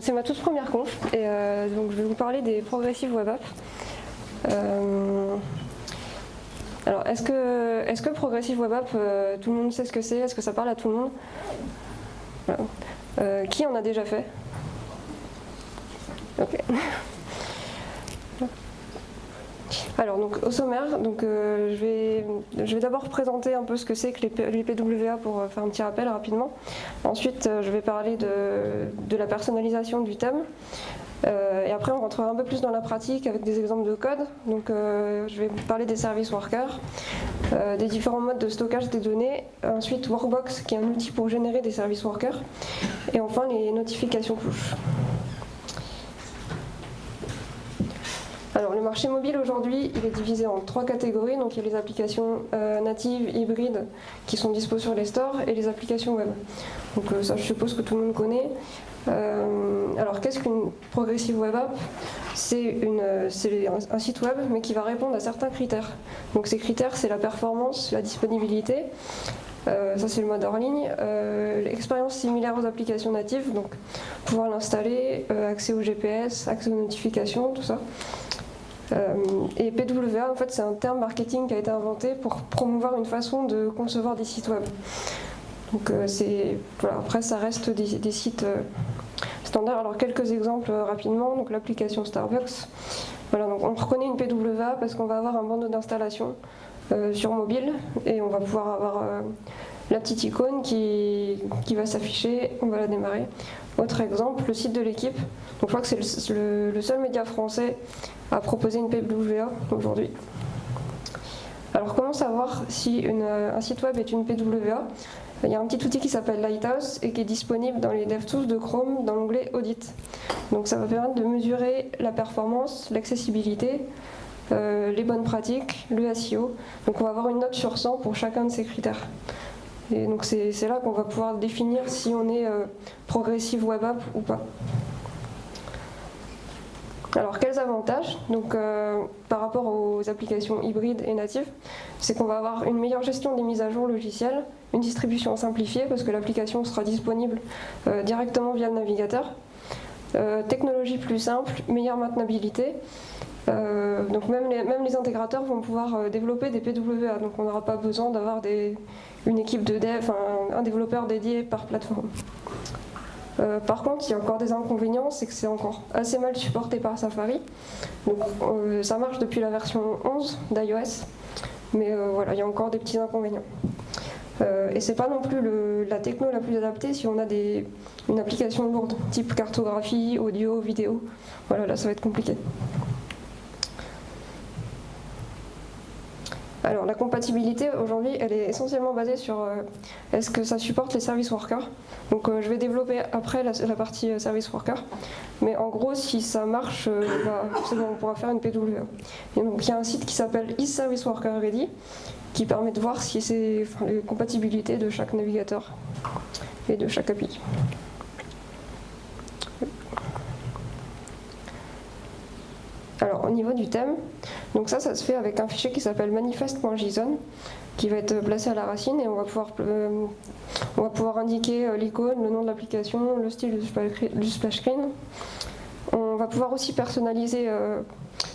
c'est ma toute première conf et euh, donc je vais vous parler des progressives web apps. Euh, alors est-ce que, est que progressive web app, euh, tout le monde sait ce que c'est? Est-ce que ça parle à tout le monde? Qui en a déjà fait? Ok. Alors, donc, au sommaire, donc, euh, je vais, d'abord présenter un peu ce que c'est que les, PWA pour euh, faire un petit rappel rapidement. Ensuite, euh, je vais parler de, la personnalisation du thème. et après, on rentrera un peu plus dans la pratique avec des exemples de code. Donc, je vais parler des services workers, des différents modes de stockage des données. Ensuite, Workbox, qui est un outil pour générer des services workers. Et enfin, les notifications push. Alors le marché mobile aujourd'hui, il est divisé en trois catégories. Donc il y a les applications euh, natives, hybrides, qui sont dispo sur les stores, et les applications web. Donc euh, ça je suppose que tout le monde connaît. Euh, alors qu'est-ce qu'une progressive web app? C'est un site web mais qui va répondre à certains critères. Donc ces critères c'est la performance, la disponibilité, ça c'est le mode hors ligne. L'expérience similaire aux applications natives, donc pouvoir l'installer, accès au GPS, accès aux notifications, tout ça. Euh, et PWA, en fait, c'est un terme marketing qui a été inventé pour promouvoir une façon de concevoir des sites web. Donc, euh, après, ça reste des, sites euh, standards. Alors, quelques exemples rapidement. Donc, l'application Starbucks. Voilà, donc on reconnaît une PWA parce qu'on va avoir un bandeau d'installation sur mobile et on va pouvoir avoir la petite icône qui, va s'afficher, on va la démarrer. Autre exemple, le site de l'équipe. Je crois que c'est le, seul média français à proposer une PWA aujourd'hui. Alors comment savoir si un site web est une PWA Il y a un petit outil qui s'appelle Lighthouse et qui est disponible dans les DevTools de Chrome dans l'onglet Audit. Donc ça va permettre de mesurer la performance, l'accessibilité, euh, les bonnes pratiques, le SEO. Donc on va avoir une note sur 100 pour chacun de ces critères. Et donc c'est là qu'on va pouvoir définir si on est euh, progressive web app ou pas. Alors quels avantages? Donc, euh, par rapport aux applications hybrides et natives C'est qu'on va avoir une meilleure gestion des mises à jour logicielles, une distribution simplifiée parce que l'application sera disponible euh, directement via le navigateur, technologie plus simple, meilleure maintenabilité, donc même les, même les, intégrateurs vont pouvoir développer des PWA, donc on n'aura pas besoin d'avoir une équipe de dev, un développeur dédié par plateforme. Euh, par contre, il y a encore des inconvénients, c'est que c'est encore assez mal supporté par Safari. Donc euh, ça marche depuis la version 11 d'iOS, mais euh, voilà, il y a encore des petits inconvénients. et c'est pas non plus la techno la plus adaptée si on a une application lourde, type cartographie, audio, vidéo. Voilà, là ça va être compliqué. Alors la compatibilité aujourd'hui elle est essentiellement basée sur euh, est-ce que ça supporte les services workers. Donc euh, je vais développer après la, partie euh, service worker. Mais en gros si ça marche, bah, on pourra faire une PWA. Et donc il y a un site qui s'appelle Service Worker Ready qui permet de voir si c'est les compatibilités de chaque navigateur et de chaque API. Alors au niveau du thème, donc ça, ça se fait avec un fichier qui s'appelle manifest.json qui va être placé à la racine et on va pouvoir, euh, indiquer euh, l'icône, le nom de l'application, le style du splash screen. On va pouvoir aussi personnaliser euh,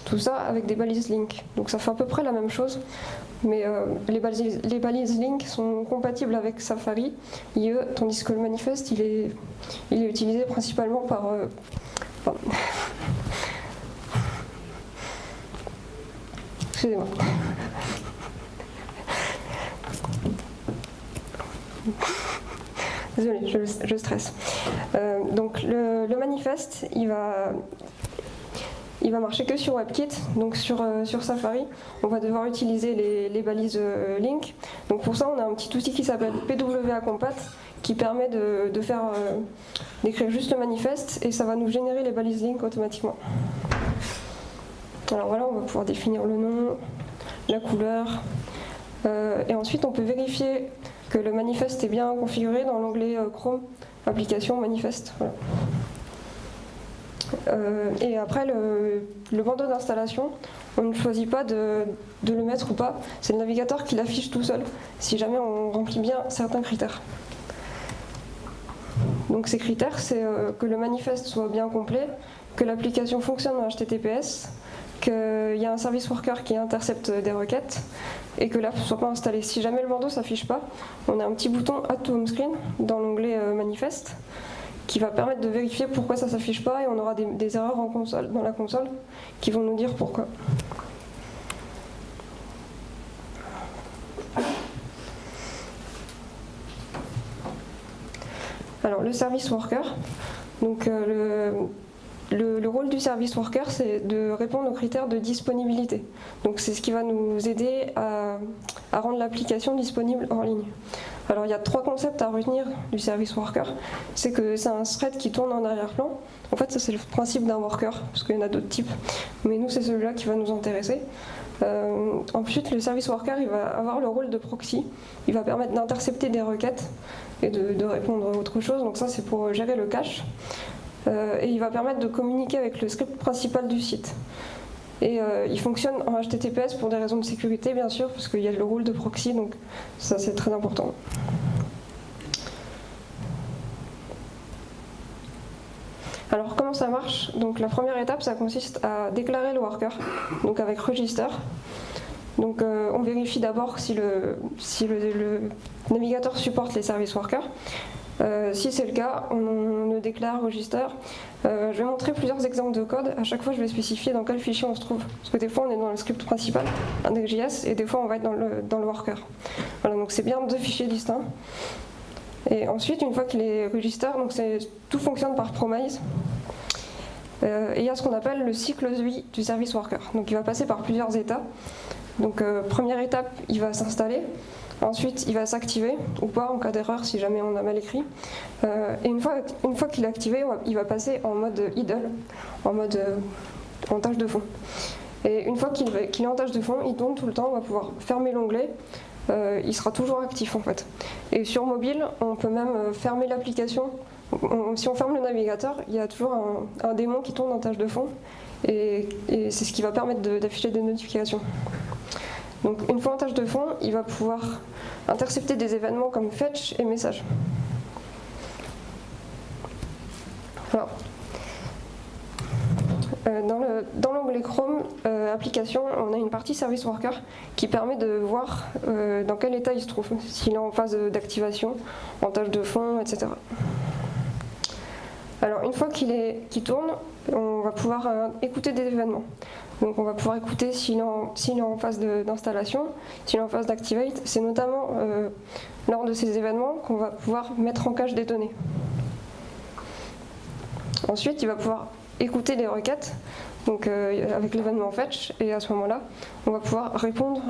tout ça avec des balises link. Donc ça fait à peu près la même chose, mais les, balises, les link sont compatibles avec Safari, IE, tandis que le manifeste, il est, il est utilisé principalement par... Excusez-moi. Désolée, je, stresse. Euh, donc le, manifeste, il va, il va marcher que sur WebKit, donc sur, euh, sur Safari. On va devoir utiliser les, balises euh, link. Donc pour ça, on a un petit outil qui s'appelle PWA Compat qui permet de, faire d'écrire juste le manifeste et ça va nous générer les balises link automatiquement. Alors voilà, on va pouvoir définir le nom, la couleur, euh, et ensuite on peut vérifier que le manifeste est bien configuré dans l'onglet euh, Chrome, application manifeste. Euh, et après, le, bandeau d'installation, on ne choisit pas de, de le mettre ou pas, c'est le navigateur qui l'affiche tout seul, si jamais on remplit bien certains critères. Donc ces critères, c'est que le manifeste soit bien complet, que l'application fonctionne en HTTPS, qu'il y a un service worker qui intercepte des requêtes et que l'app ne soit pas installée. Si jamais le bandeau ne s'affiche pas, on a un petit bouton Add to Home Screen dans l'onglet Manifeste qui va permettre de vérifier pourquoi ça ne s'affiche pas et on aura des, erreurs dans la console qui vont nous dire pourquoi. Alors le service worker, donc euh, le, rôle du service worker, c'est de répondre aux critères de disponibilité. Donc c'est ce qui va nous aider à, rendre l'application disponible en ligne. Alors il y a trois concepts à retenir du service worker. C'est que c'est un thread qui tourne en arrière-plan. En fait, ça c'est le principe d'un worker, parce qu'il y en a d'autres types. Mais nous, c'est celui-là qui va nous intéresser. Euh, ensuite, le service worker, il va avoir le rôle de proxy. Il va permettre d'intercepter des requêtes et de, répondre à autre chose. Donc ça, c'est pour gérer le cache. Euh, et il va permettre de communiquer avec le script principal du site. Et euh, il fonctionne en HTTPS pour des raisons de sécurité, bien sûr, parce qu'il y a le rôle de proxy, donc ça c'est très important. Alors comment ça marche? Donc la première étape, ça consiste à déclarer le worker, donc avec register. Donc euh, on vérifie d'abord si, le, si le, navigateur supporte les services workers. Euh, si c'est le cas, on, le déclare register. Euh, je vais montrer plusieurs exemples de code. À chaque fois, je vais spécifier dans quel fichier on se trouve. Parce que des fois, on est dans le script principal, index.js, et des fois, on va être dans le, dans le worker. Voilà, donc c'est bien deux fichiers distincts. Et ensuite, une fois qu'il est register, donc tout fonctionne par promise. Euh, et il y a ce qu'on appelle le cycle de vie du service worker. Donc il va passer par plusieurs états. Donc première étape, il va s'installer. Ensuite, il va s'activer ou pas en cas d'erreur si jamais on a mal écrit. Euh, et une fois, qu'il est activé, il va passer en mode idle, en mode euh, en tâche de fond. Et une fois qu'il est en tâche de fond, il tourne tout le temps, on va pouvoir fermer l'onglet. Euh, il sera toujours actif en fait. Et sur mobile, on peut même fermer l'application. Si on ferme le navigateur, il y a toujours un, démon qui tourne en tâche de fond. et c'est ce qui va permettre d'afficher des notifications. Donc une fois en tâche de fond, il va pouvoir intercepter des événements comme fetch et message. Euh, dans l'onglet Chrome euh, application, on a une partie service worker qui permet de voir euh, dans quel état il se trouve, s'il est en phase d'activation, en tâche de fond, etc. Alors une fois qu'il tourne, on va pouvoir écouter des événements. Donc on va pouvoir écouter s'il est, en phase d'installation, s'il est en phase d'activate. C'est notamment euh, lors de ces événements qu'on va pouvoir mettre en cache des données. Ensuite, il va pouvoir écouter les requêtes donc, euh, avec l'événement fetch et à ce moment-là, on va pouvoir répondre,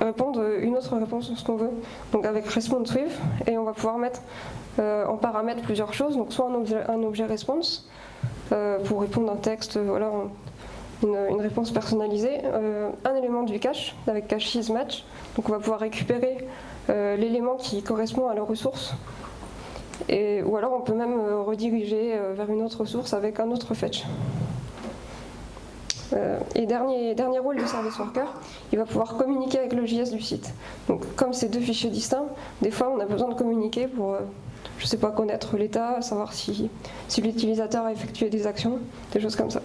répondre une autre réponse sur ce qu'on veut. Donc avec response with et on va pouvoir mettre euh, en paramètre plusieurs choses, donc soit un objet response pour répondre à un texte, voilà, une, réponse personnalisée, euh, un élément du cache avec cache match. Donc on va pouvoir récupérer euh, l'élément qui correspond à la ressource. Et, ou alors on peut même euh, rediriger vers une autre source avec un autre fetch. et dernier, dernier rôle du service worker, il va pouvoir communiquer avec le JS du site. Donc comme c'est deux fichiers distincts, des fois on a besoin de communiquer pour, je sais pas, connaître l'état, savoir si, si l'utilisateur a effectué des actions, des choses comme ça.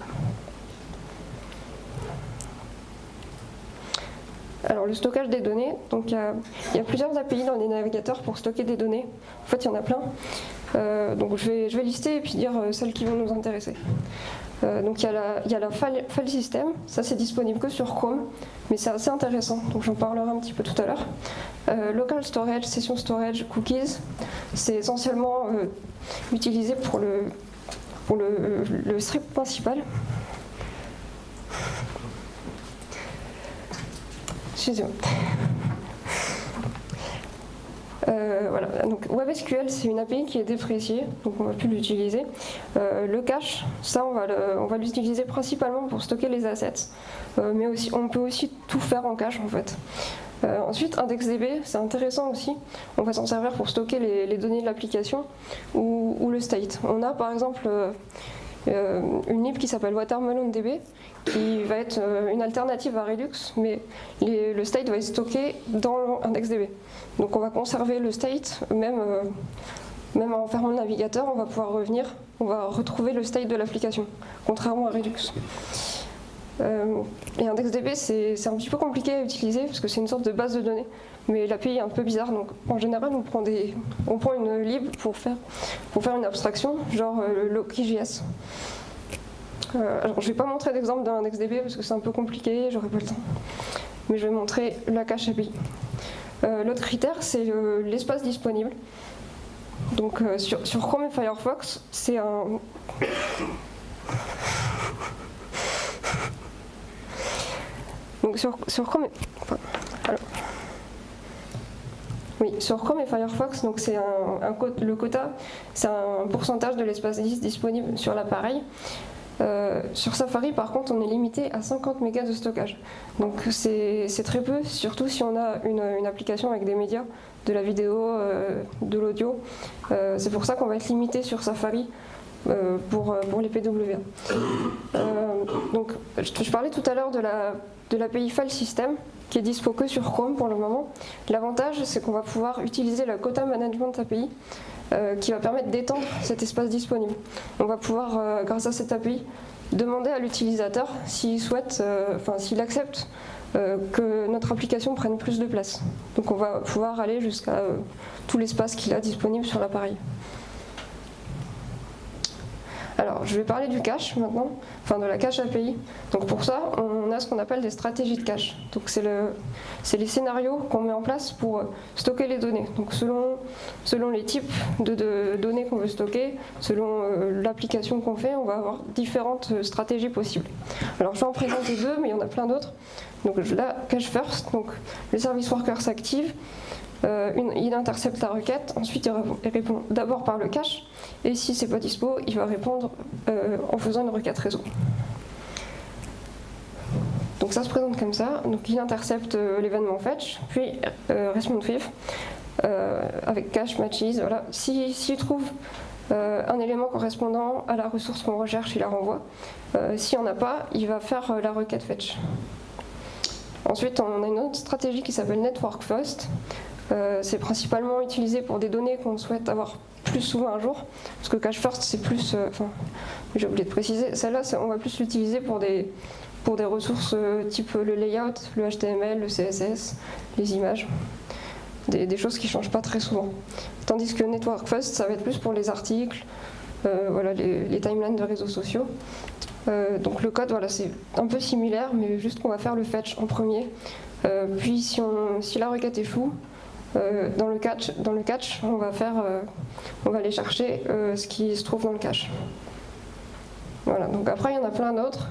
Alors le stockage des données, donc il y, a plusieurs API dans les navigateurs pour stocker des données. En fait, il y en a plein. Euh, donc je vais, je vais lister et puis dire euh, celles qui vont nous intéresser. Euh, donc il y a la, file, system, ça c'est disponible que sur Chrome, mais c'est assez intéressant, donc j'en parlerai un petit peu tout à l'heure. local storage, session storage, cookies, c'est essentiellement utilisé pour le, script principal. Euh, voilà, donc WebSQL c'est une API qui est dépréciée, donc on ne va plus l'utiliser. Euh, le cache, ça on va l'utiliser principalement pour stocker les assets, euh, mais aussi, on peut aussi tout faire en cache en fait. ensuite, IndexDB, c'est intéressant aussi. On va s'en servir pour stocker les, données de l'application ou, ou, le state. On a par exemple une lib qui s'appelle WatermelonDB qui va être euh, une alternative à Redux, mais le state va être stocké dans IndexDB. Donc on va conserver le state même, euh, même en fermant le navigateur, on va pouvoir revenir, on va retrouver le state de l'application, contrairement à Redux. Euh, et IndexDB, c'est un petit peu compliqué à utiliser parce que c'est une sorte de base de données, mais l'API est un peu bizarre. Donc en général, on prend, des, on prend une lib pour faire, pour faire une abstraction, genre euh, le Loki.js. Euh, alors, je ne vais pas montrer d'exemple d'IndexDB parce que c'est un peu compliqué, j'aurai pas le temps. Mais je vais montrer la cache API. L'autre critère, c'est l'espace disponible. Donc sur, sur Chrome et Firefox, c'est un Donc sur, Chrome, et, oui, sur Chrome et Firefox, donc c'est le quota, c'est un pourcentage de l'espace disponible sur l'appareil. Euh, sur Safari, par contre, on est limité à 50 mégas de stockage. Donc c'est très peu, surtout si on a une, application avec des médias, de la vidéo, euh, de l'audio. Euh, c'est pour ça qu'on va être limité sur Safari pour, les PWA. donc, je parlais tout à l'heure de la de l'API File System qui est dispo que sur Chrome pour le moment. L'avantage, c'est qu'on va pouvoir utiliser la Quota Management API euh, qui va permettre d'étendre cet espace disponible. On va pouvoir, euh, grâce à cette API, demander à l'utilisateur s'il souhaite, euh, enfin s'il accepte que notre application prenne plus de place. Donc on va pouvoir aller jusqu'à tout l'espace qu'il a disponible sur l'appareil. Alors, je vais parler du cache maintenant, enfin de la cache API. Donc pour ça, on a ce qu'on appelle des stratégies de cache. Donc c'est le, les scénarios qu'on met en place pour stocker les données. Donc selon, selon les types de, données qu'on veut stocker, selon euh, l'application qu'on fait, on va avoir différentes euh, stratégies possibles. Alors je vais en présenter deux, mais il y en a plein d'autres. Donc là, cache first, donc le service worker s'active, euh, il intercepte la requête, ensuite il répond d'abord par le cache, et si c'est pas dispo, il va répondre euh, en faisant une requête réseau. Donc ça se présente comme ça, donc il intercepte euh, l'événement fetch, puis respond with, avec cache matches, voilà. S'il trouve un élément correspondant à la ressource qu'on recherche, il la renvoie. S'il n'y en a pas, il va faire la requête fetch. Ensuite, on a une autre stratégie qui s'appelle Network First. Euh, c'est principalement utilisé pour des données qu'on souhaite avoir plus souvent un jour, parce que cache first c'est plus, euh, j'ai oublié de préciser, celle-là on va plus l'utiliser pour des, pour des ressources euh, type le layout, le HTML, le CSS, les images, des, choses qui ne changent pas très souvent. Tandis que network first ça va être plus pour les articles, voilà, les, timelines de réseaux sociaux. donc le code, voilà, c'est un peu similaire, mais juste qu'on va faire le fetch en premier. puis si, si la requête floue, euh, dans, le catch, on va, faire, euh, aller chercher euh, ce qui se trouve dans le cache. Voilà, donc après il y en a plein d'autres.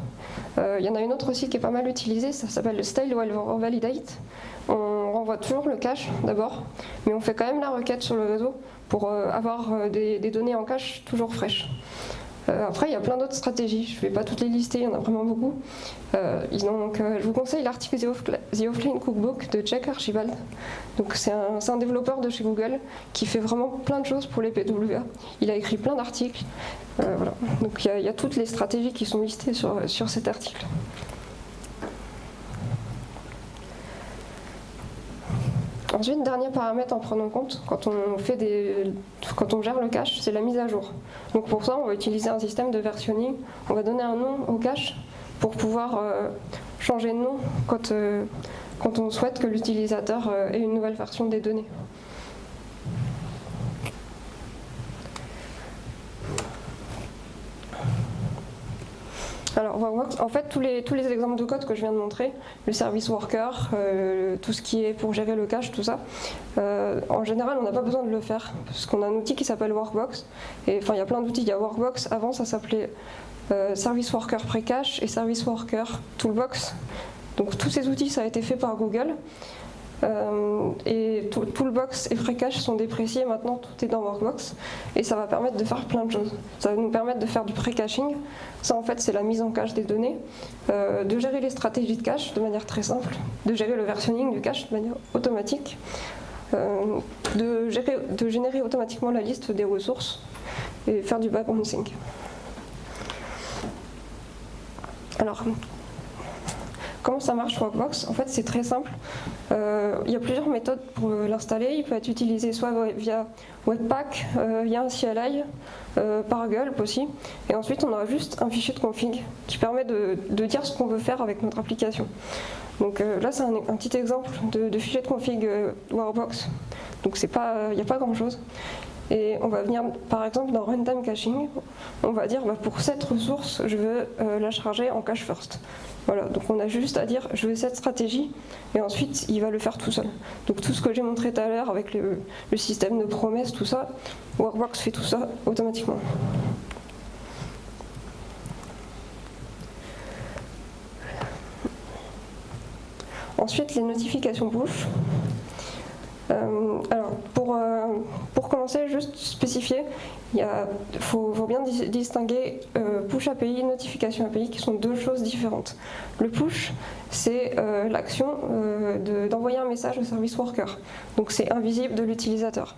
il y en a une autre aussi qui est pas mal utilisée, ça s'appelle le style while validate. On renvoie toujours le cache d'abord, mais on fait quand même la requête sur le réseau pour avoir des données en cache toujours fraîches. Euh, après, il y a plein d'autres stratégies. Je ne vais pas toutes les lister, il y en a vraiment beaucoup. Euh, donc, euh, je vous conseille l'article The Offline Cookbook de Jack Archibald. C'est un, développeur de chez Google qui fait vraiment plein de choses pour les PWA. Il a écrit plein d'articles. voilà. Donc il y, a toutes les stratégies qui sont listées sur, sur cet article. Ensuite, dernier paramètre en prenant compte quand on, gère le cache, c'est la mise à jour. Donc pour ça, on va utiliser un système de versionning. On va donner un nom au cache pour pouvoir euh, changer de nom quand, euh, quand on souhaite que l'utilisateur euh, ait une nouvelle version des données. Alors, en fait, tous les, tous les exemples de code que je viens de montrer, le service worker, euh, tout ce qui est pour gérer le cache, tout ça, euh, en général, on n'a pas besoin de le faire, parce qu'on a un outil qui s'appelle Workbox. Enfin, il y a plein d'outils. Il y a Workbox, avant, ça s'appelait euh, Service Worker Precache et Service Worker Toolbox. Donc, tous ces outils, ça a été fait par Google. Euh, et Toolbox et FreeCache sont dépréciés, maintenant tout est dans Workbox et ça va permettre de faire plein de choses. Ça va nous permettre de faire du pré-caching, ça en fait c'est la mise en cache des données, euh, de gérer les stratégies de cache de manière très simple, de gérer le versionning du cache de manière automatique, euh, de, gérer, de générer automatiquement la liste des ressources et faire du background sync. Alors, comment ça marche Workbox En fait, c'est très simple. Euh, il y a plusieurs méthodes pour l'installer. Il peut être utilisé soit via Webpack, via un CLI, par Gulp aussi. Et ensuite, on aura juste un fichier de config qui permet de, dire ce qu'on veut faire avec notre application. Donc là, c'est un, petit exemple de, fichier de config Workbox. Donc il n'y a pas grand-chose. Et on va venir, par exemple, dans Runtime Caching, on va dire bah, pour cette ressource, je veux euh, la charger en cache first. Voilà, donc on a juste à dire je veux cette stratégie et ensuite il va le faire tout seul. Donc tout ce que j'ai montré tout à l'heure avec le, système de promesses, tout ça, Workbox fait tout ça automatiquement. Ensuite, les notifications push. Euh, alors, pour, euh, pour commencer, juste spécifier, il faut, bien distinguer euh, push API et notification API qui sont deux choses différentes. Le push, c'est l'action d'envoyer un message au service worker, donc c'est invisible de l'utilisateur.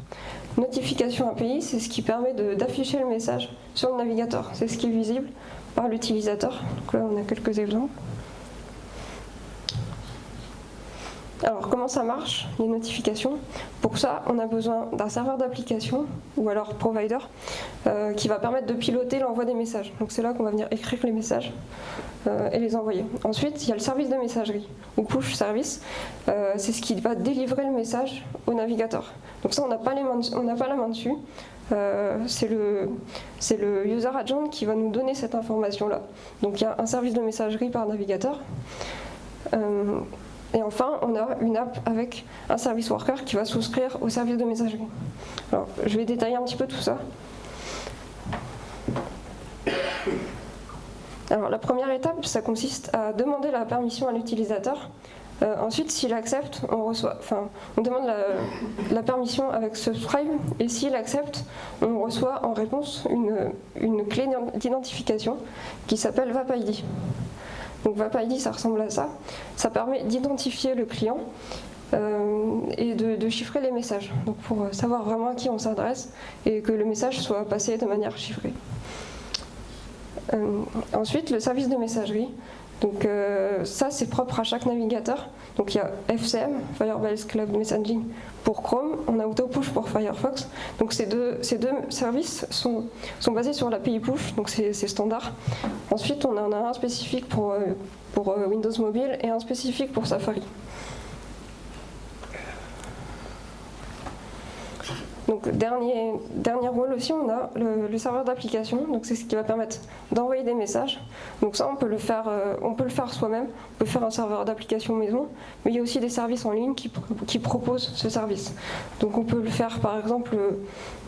Notification API, c'est ce qui permet d'afficher le message sur le navigateur, c'est ce qui est visible par l'utilisateur. Donc là, on a quelques exemples. Alors comment ça marche, les notifications? Pour ça, on a besoin d'un serveur d'application ou alors provider euh, qui va permettre de piloter l'envoi des messages. Donc c'est là qu'on va venir écrire les messages euh, et les envoyer. Ensuite, il y a le service de messagerie ou push service. Euh, c'est ce qui va délivrer le message au navigateur. Donc ça, on n'a pas, la main dessus. c'est le, le user agent qui va nous donner cette information-là. Donc il y a un service de messagerie par navigateur. Et enfin, on a une app avec un service worker qui va souscrire au service de messagerie. Alors, je vais détailler un petit peu tout ça. Alors, la première étape, ça consiste à demander la permission à l'utilisateur. Euh, ensuite, s'il accepte, on demande la, permission avec subscribe, et s'il accepte, on reçoit en réponse une clé d'identification qui s'appelle VapID. Donc VapID, ça ressemble à ça. Ça permet d'identifier le client euh, et de, chiffrer les messages, donc pour savoir vraiment à qui on s'adresse et que le message soit passé de manière chiffrée. Euh, ensuite, le service de messagerie. Donc euh, ça, c'est propre à chaque navigateur. Donc il y a FCM, Firebase Cloud Messaging, pour Chrome, on a AutoPush pour Firefox. Donc ces deux, ces deux services sont, basés sur l'API Push, donc c'est standard. Ensuite, on en a un spécifique pour, euh, euh, Windows Mobile et un spécifique pour Safari. Donc dernier, dernier rôle aussi, on a le, serveur d'application, donc c'est ce qui va permettre d'envoyer des messages. Donc ça, on peut le faire, euh, on peut le faire soi-même, on peut faire un serveur d'application maison, mais il y a aussi des services en ligne qui, qui, proposent ce service. Donc on peut le faire par exemple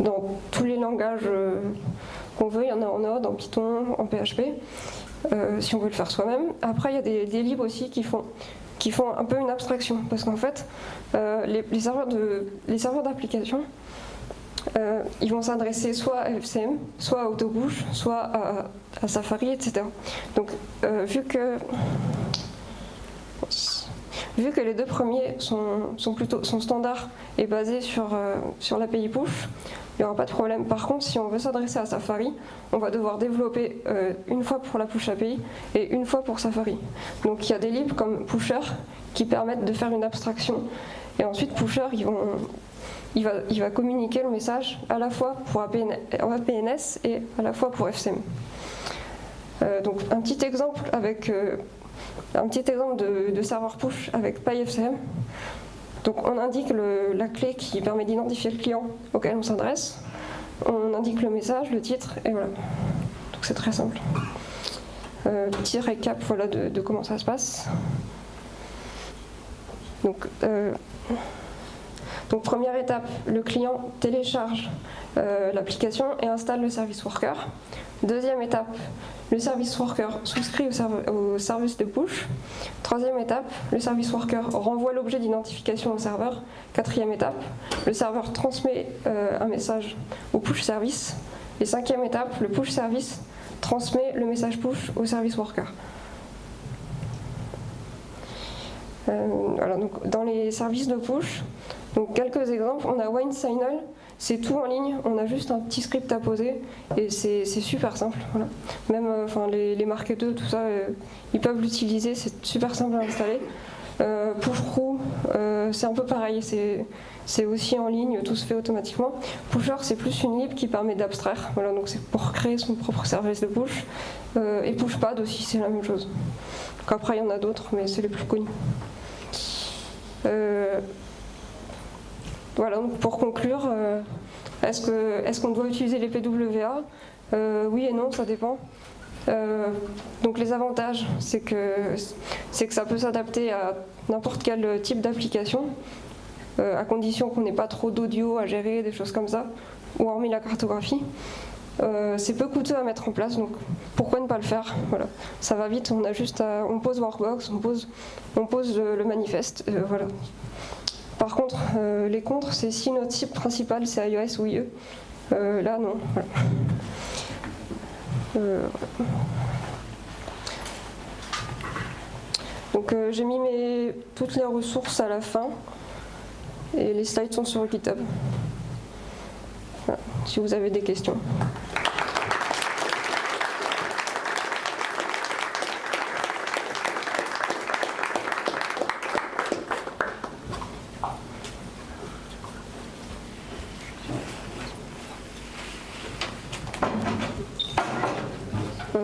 dans tous les langages euh, qu'on veut, il y en a en Node, en Python, en PHP, euh, si on veut le faire soi-même. Après, il y a des, des libres aussi qui font qui font un peu une abstraction, parce qu'en fait, les, les serveurs d'application, euh, ils vont s'adresser soit à FCM, soit à Autobouche, soit à, Safari, etc. Donc, euh, vu que vu que les deux premiers sont, sont plutôt sont standards et basés sur, euh, sur l'API push, il n'y aura pas de problème. Par contre, si on veut s'adresser à Safari, on va devoir développer une fois pour la push API et une fois pour Safari. Donc il y a des libres comme Pusher qui permettent de faire une abstraction. Et ensuite, Pusher, il va, communiquer le message à la fois pour APNS et à la fois pour FCM. Euh, donc un petit exemple avec euh, un petit exemple de, serveur push avec PyFCM. Donc on indique la clé qui permet d'identifier le client auquel on s'adresse. On indique le message, le titre et voilà. Donc c'est très simple. Euh, petit récap voilà, de, comment ça se passe. Donc donc première étape, le client télécharge euh, l'application et installe le service worker. Deuxième étape, le service worker souscrit au, service de push. Troisième étape, le service worker renvoie l'objet d'identification au serveur. Quatrième étape, le serveur transmet euh, un message au push service. Et cinquième étape, le push service transmet le message push au service worker. Euh, donc dans les services de push, donc quelques exemples, on a WineSignal, c'est tout en ligne, on a juste un petit script à poser et c'est super simple. Même euh, enfin, les, les marketeurs, tout ça, euh, ils peuvent l'utiliser, c'est super simple à installer. Euh, Pushcrew, c'est un peu pareil, c'est aussi en ligne, tout se fait automatiquement. Pusher, c'est plus une lib qui permet d'abstraire, voilà, donc c'est pour créer son propre service de push. et Pushpad aussi, c'est la même chose. après, il y en a d'autres, mais c'est les plus connus. Voilà, donc pour conclure, euh, est-ce qu'on doit utiliser les PWA euh, Oui et non, ça dépend. Euh, donc les avantages, c'est que, que ça peut s'adapter à n'importe quel type d'application, à condition qu'on n'ait pas trop d'audio à gérer, des choses comme ça, ou hormis la cartographie. c'est peu coûteux à mettre en place, donc pourquoi ne pas le faire? Voilà. Ça va vite, on a juste on pose Workbox, on pose, on pose le, manifeste, voilà. Par contre, euh, les contres, c'est si notre cible principale c'est iOS ou IE. Euh, là, non. Euh, donc j'ai mis toutes les ressources à la fin et les slides sont sur GitHub. si vous avez des questions.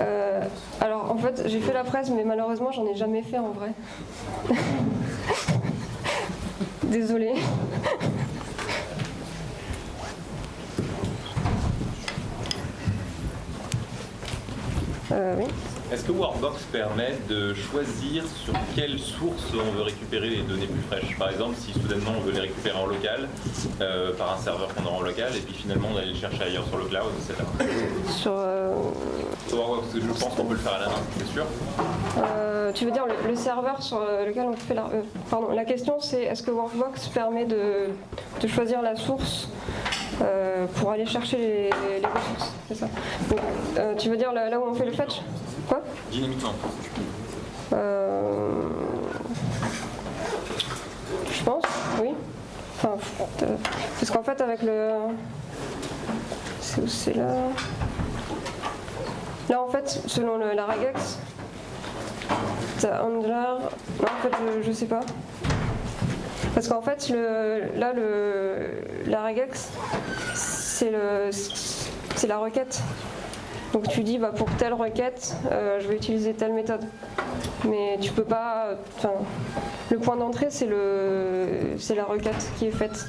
Euh, alors en fait j'ai fait la presse mais malheureusement j'en ai jamais fait en vrai. Désolée. oui. Est-ce que Workbox permet de choisir sur quelle source on veut récupérer les données plus fraîches? Par exemple, si soudainement on veut les récupérer en local, euh, par un serveur qu'on aura en local, et puis finalement on va les chercher ailleurs sur le cloud, etc. Sur, euh... Je pense qu'on peut le faire à la main, c'est sûr euh, Tu veux dire le, serveur sur lequel on fait la... Euh, pardon, la question c'est est-ce que Workbox permet de, de choisir la source pour aller chercher les, ressources, c'est ça? tu veux dire là, où on fait le fetch? Quoi? Dynamiquement. Euh... Je pense, oui. Enfin, euh, parce qu'en fait, avec le. C'est où c'est là? Là, en fait, selon le, la regex, t'as handler. Non, en fait, je, sais pas. Parce qu'en fait, le, là, le, la regex, c'est la requête. Donc tu dis bah, pour telle requête, euh, je vais utiliser telle méthode. Mais tu peux pas. le point d'entrée c'est le c'est la requête qui est faite.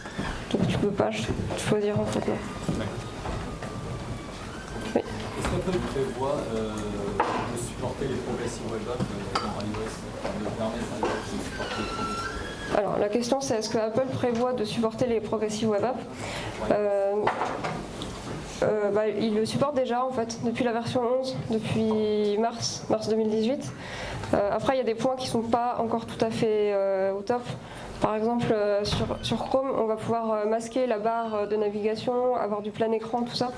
Donc tu peux pas choisir en fait. Oui. Qu'Apple prévoit euh, de supporter les progressive web apps euh, dans iOS, de permettre à iOS de supporter les progressive Alors la question c'est est-ce que Apple prévoit de supporter les progressive web apps euh, bah, il le supporte déjà en fait depuis la version 11, depuis mars, mars 2018. Euh, après il y a des points qui ne sont pas encore tout à fait euh, au top. Par exemple sur, Chrome on va pouvoir masquer la barre de navigation, avoir du plein écran, tout ça.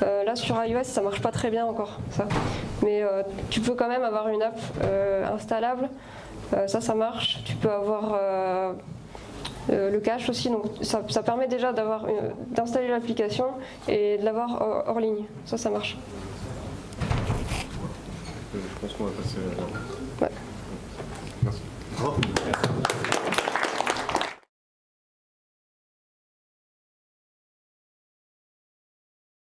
là sur iOS ça marche pas très bien encore ça. Mais tu peux quand même avoir une app installable. ça ça marche. Tu peux avoir euh, le cache aussi, donc ça, permet déjà d'installer l'application et de l'avoir hors, ligne. Ça, ça marche. Je pense qu'on va passer. Merci.